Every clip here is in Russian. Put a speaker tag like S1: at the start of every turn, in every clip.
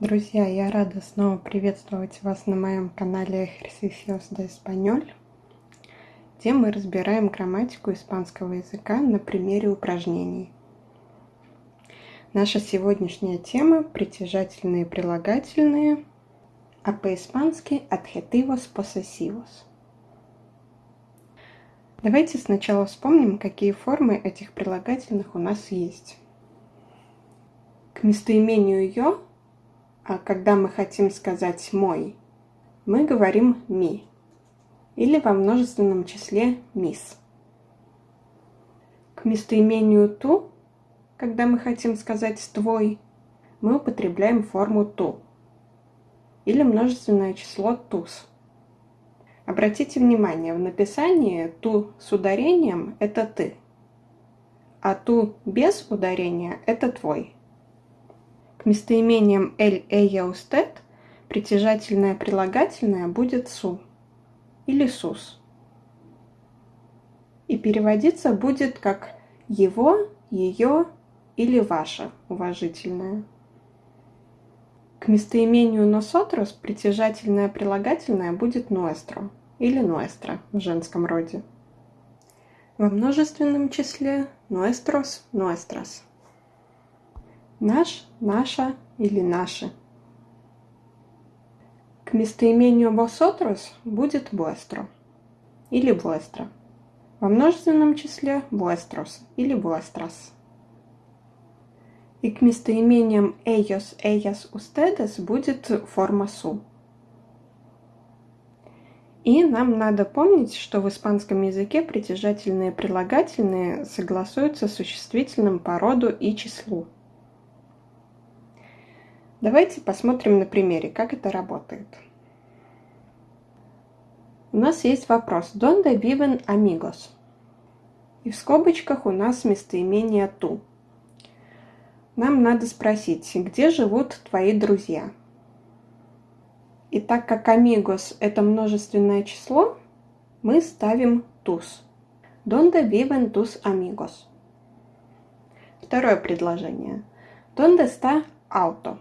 S1: Друзья, я рада снова приветствовать вас на моем канале Ejercicios de Español, где мы разбираем грамматику испанского языка на примере упражнений. Наша сегодняшняя тема – притяжательные прилагательные, а по-испански – adjetivos posesivos. Давайте сначала вспомним, какие формы этих прилагательных у нас есть. К местоимению «ё» когда мы хотим сказать «мой», мы говорим «ми» или во множественном числе «мис». К местоимению «ту», когда мы хотим сказать «твой», мы употребляем форму «ту» или множественное число «тус». Обратите внимание, в написании «ту» с ударением – это «ты», а «ту» без ударения – это «твой». К местоимениям «эль», «эя», «устет» притяжательное прилагательное будет «су» или «сус». И переводиться будет как «его», «ее» или «ваше» уважительное. К местоимению «носотрос» притяжательное прилагательное будет «nuestro» или «nuestra» в женском роде. Во множественном числе «nuestros», «nuestras» наш, наша или наши. К местоимению vosotros будет vuestro или vuestra. Во множественном числе vuestros или vuestras. И к местоимениям ellos, ellas, ustedes будет форма su. И нам надо помнить, что в испанском языке притяжательные прилагательные согласуются с существительным по роду и числу. Давайте посмотрим на примере, как это работает. У нас есть вопрос «Donde viven amigos?» И в скобочках у нас местоимение «ту». Нам надо спросить, где живут твои друзья? И так как amigos – это множественное число, мы ставим tus. Donde viven tus amigos? Второе предложение. Donde está auto?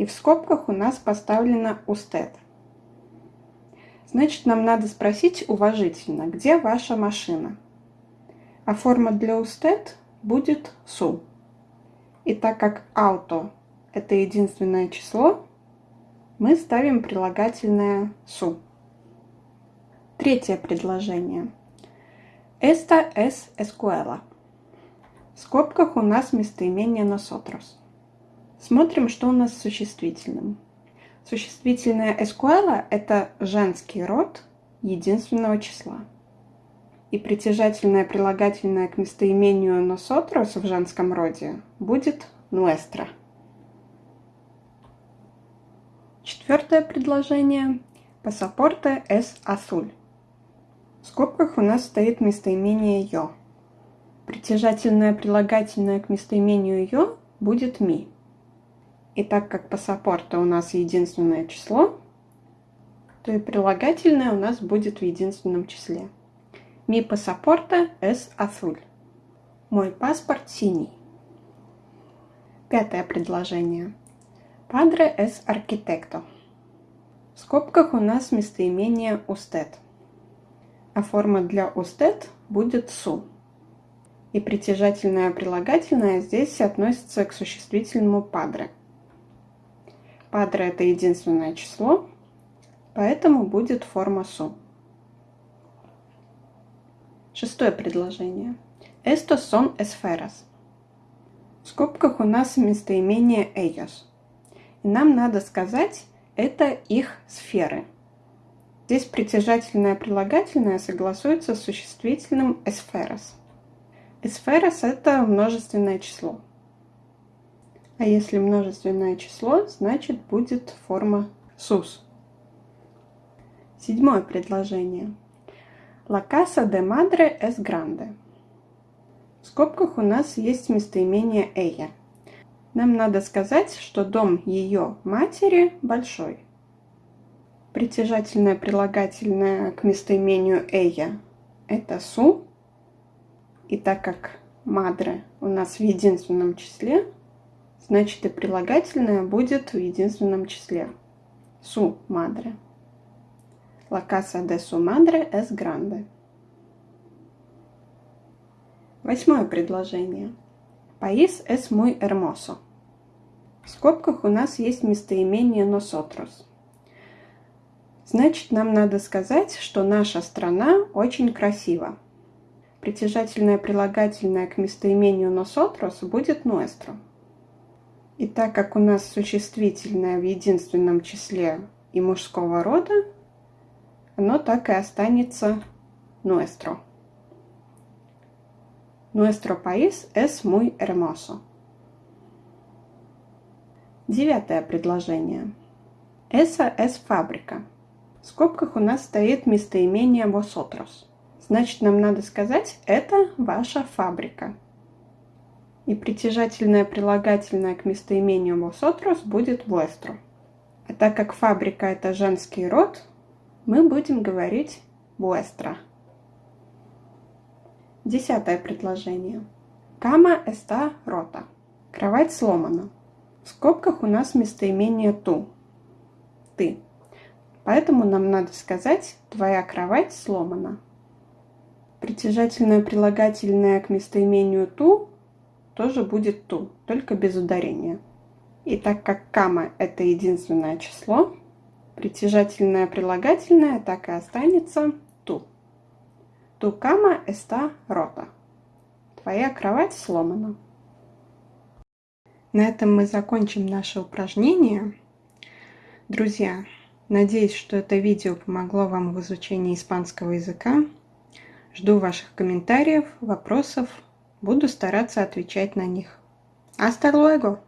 S1: И в скобках у нас поставлено «устед». Значит, нам надо спросить уважительно, где ваша машина? А форма для «устед» будет «су». И так как «ауто» – это единственное число, мы ставим прилагательное «су». Третье предложение. Esta es escuela. В скобках у нас местоимение nosotros. Смотрим, что у нас с существительным. Существительное escuela – это женский род единственного числа. И притяжательное прилагательное к местоимению nosotros в женском роде будет nuestra. Четвертое предложение. Пассапорте es azul. В скобках у нас стоит местоимение «ё». Притяжательное прилагательное к местоимению «ё» будет «ми». И так как пассапорта у нас единственное число, то и прилагательное у нас будет в единственном числе. Mi pasaporte es azul. Мой паспорт синий. Пятое предложение. Padre es arquitecto. В скобках у нас местоимение usted. А форма для usted будет su. И притяжательное прилагательное здесь относится к существительному padre. Падре это единственное число, поэтому будет форма су. Шестое предложение. Estos son esferas. В скобках у нас местоимение ellos. И нам надо сказать, это их сферы. Здесь притяжательное прилагательное согласуется с существительным esferas. Esferas это множественное число. А если множественное число, значит будет форма sus. Седьмое предложение. La casa de madre es grande. В скобках у нас есть местоимение ella. Нам надо сказать, что дом ее матери большой. Притяжательное прилагательное к местоимению ella – это су. И так как madre у нас в единственном числе, значит и прилагательное будет в единственном числе. Su madre. La casa de su madre es grande. Восьмое предложение. País es muy hermoso. В скобках у нас есть местоимение nosotros. Значит, нам надо сказать, что наша страна очень красива. Притяжательное прилагательное к местоимению nosotros будет nuestro. И так как у нас существительное в единственном числе и мужского рода, оно так и останется nuestro. Nuestro país es muy hermoso. Девятое предложение. Esa es фабрика. В скобках у нас стоит местоимение vosotros. Значит, нам надо сказать «это ваша фабрика». И притяжательное прилагательное к местоимению vosotros будет vuestro. А так как фабрика – это женский род, мы будем говорить vuestra. Десятое предложение. Кама está rota. Кровать сломана. В скобках у нас местоимение ту. Ты. Поэтому нам надо сказать «твоя кровать сломана». Притяжательное прилагательное к местоимению ту тоже будет ту, только без ударения. И так как кама – это единственное число, притяжательное прилагательное так и останется ту. Tu cama está rota. Твоя кровать сломана. На этом мы закончим наше упражнение. Друзья, надеюсь, что это видео помогло вам в изучении испанского языка. Жду ваших комментариев, вопросов. Буду стараться отвечать на них. Hasta luego!